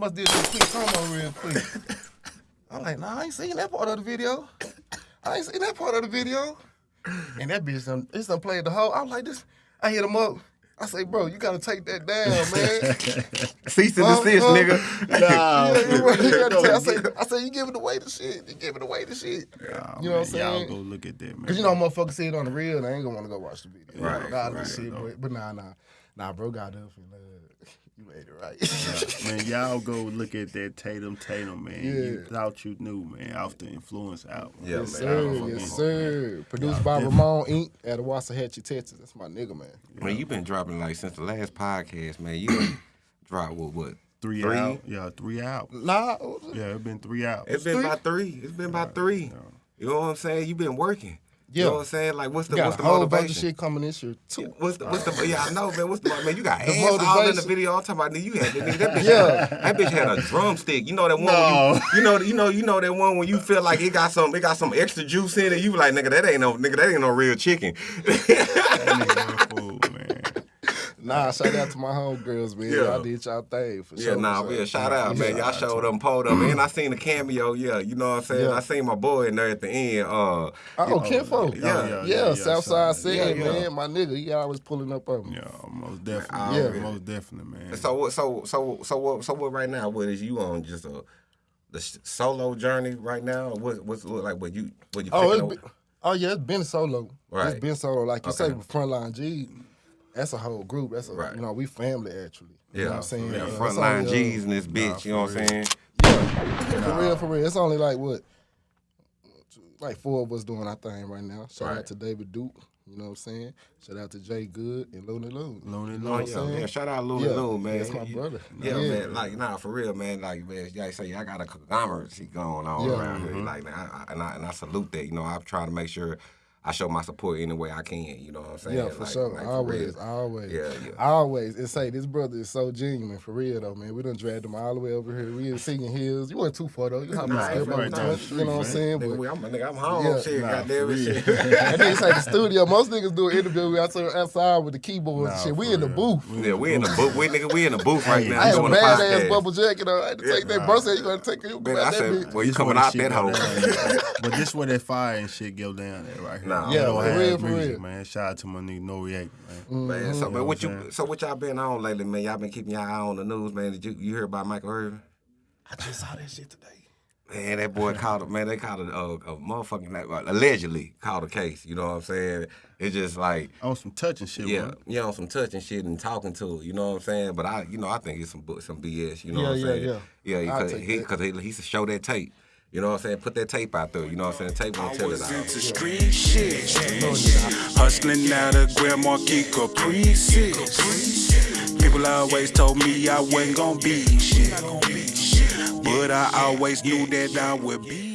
must did some quick promo real quick. I'm like, nah, I ain't seen that part of the video. I ain't seen that part of the video. And that bitch, done, it's done played the whole. I'm like, this. I hit him up. I say, bro, you gotta take that down, man. Cease and desist, nigga. Yeah, you right. You gotta I say, I say, you giving away the shit. You giving away the shit. Nah, you know what I'm saying? Y'all go look at that, man. Cause you know motherfuckers see it on the real, they ain't gonna wanna go watch the video. Right, Nah, right, shit, no. but, but nah, nah, nah, bro, got up and uh, you made it right. man, y'all go look at that Tatum Tatum, man. You Yeah. thought you knew, man, off the influence album. Yeah, yes, man. sir, I don't yes, fucking- sir. Produced by definitely. Ramon Inc. at Waxahachie, Texas. That's my nigga, man. Man, you been dropping like since the last podcast, man. You done dropped what what? Three, Three? out. Yeah, three out. Nah, what was it? Yeah, it been three out. It's been Three? about three. It's been about three. You know what I'm saying? You've been working. You Yeah. know what I'm saying? Like what's the got what's a the whole motivation? bunch of shit coming this year too. What's the what's the yeah I know man what's the man you got The ass all in the video I'm talking about you had nigga, that bitch Yeah. had, that bitch had a drumstick you know that one No. when you, you know you know you know that one when you feel like it got some it got some extra juice in it you be like nigga that ain't no nigga that ain't no real chicken That nigga a fool, man. Nah, shout out to my homegirls, man. Yeah. Y'all did y'all thing for yeah sure. Yeah, nah for yeah sure. shout out man y'all showed them pulled up and I seen the cameo yeah you know what I'm saying Yeah. I seen my boy in there at the end uh Oh, Kinfo. yeah, Yeah, yeah, yeah, yeah, Southside so- City, yeah, yeah. man. My nigga, he always pulling up on me. Yeah, most definitely. Yeah. Yeah, most definitely, man. So what? So so so what? So what? Right now, what is you on? Just a the solo journey right now? Or What what's it look like? What you what you? Oh, picking it's been, oh yeah, it's been solo. Right. It's been solo. Like you say Okay. with Frontline G, that's a whole group. That's a Right. you know, we family actually. You yeah, know what I'm saying? yeah. It's Frontline only, uh, G's in this bitch. you know what I'm saying? Yeah. For real, for real. It's only like what? Like four of us doing our thing right now. Shout Right. out to David Duke. You know what I'm saying? Shout out to Jay Good and Looney Loon. Looney Oh Loon. what I'm yeah, saying? yeah. Shout out Louis Yeah, Loon, man. that's my brother. Yeah, Yeah. man. Like, nah, for real, man. Like, man, y'all say I got a conglomerate going on Yeah. around here. Like, I, I, and I and I salute that. You know, I'm trying to make sure I show my support any way I can. You know what I'm saying? Yeah, for Like- sure. like, for always, real. always. Yeah, yeah. Always. And say this brother is so genuine for real though, man. We done dragged him all the way over here. We in Singing Hills. You went too far though. You hopped Nah, nah, step right over down you know what I'm saying? Nigga, But I'm, nigga, I'm home. Yeah. shit, Nah, goddamn for it, real. shit. and then it's like the studio. Most niggas do an interview outside, outside with the keyboards and Nah, shit. We in the real. booth. Yeah, we in the booth. We nigga, we in the booth right now. I had a doing the badass bubble jacket on. I had to take that. Bro said you gonna take it. You I said, well, you This coming out that hole. but this where that fire and shit go down at right here. Nah. Yeah, Ghetto for real, for real. man. Shout out to my nigga No React, man. Mm-hmm. Man, so, but what what you? So, what y'all been on lately, man? Y'all been keeping y'all eye on the news, man. Did you, you hear about Michael Irvin? I just saw that shit today. Man, that boy called it. Man, they called it a, a motherfucking like, allegedly called a case. You know what I'm saying? It's just like. On some touching shit, Yeah, man. you know, some touching shit and talking to it. You know what I'm saying? But I, you know, I think it's some some BS. You know Yeah, what I'm yeah, saying? yeah. yeah. I'll Because take he, cause he, he should show that tape. You know what I'm saying? Put that tape out there. You know what I'm saying? The Tape won't tell it all. into street shit. Hustling out of Grand Marquis Caprices. People always told me I wasn't gonna be shit. But I always knew that I would be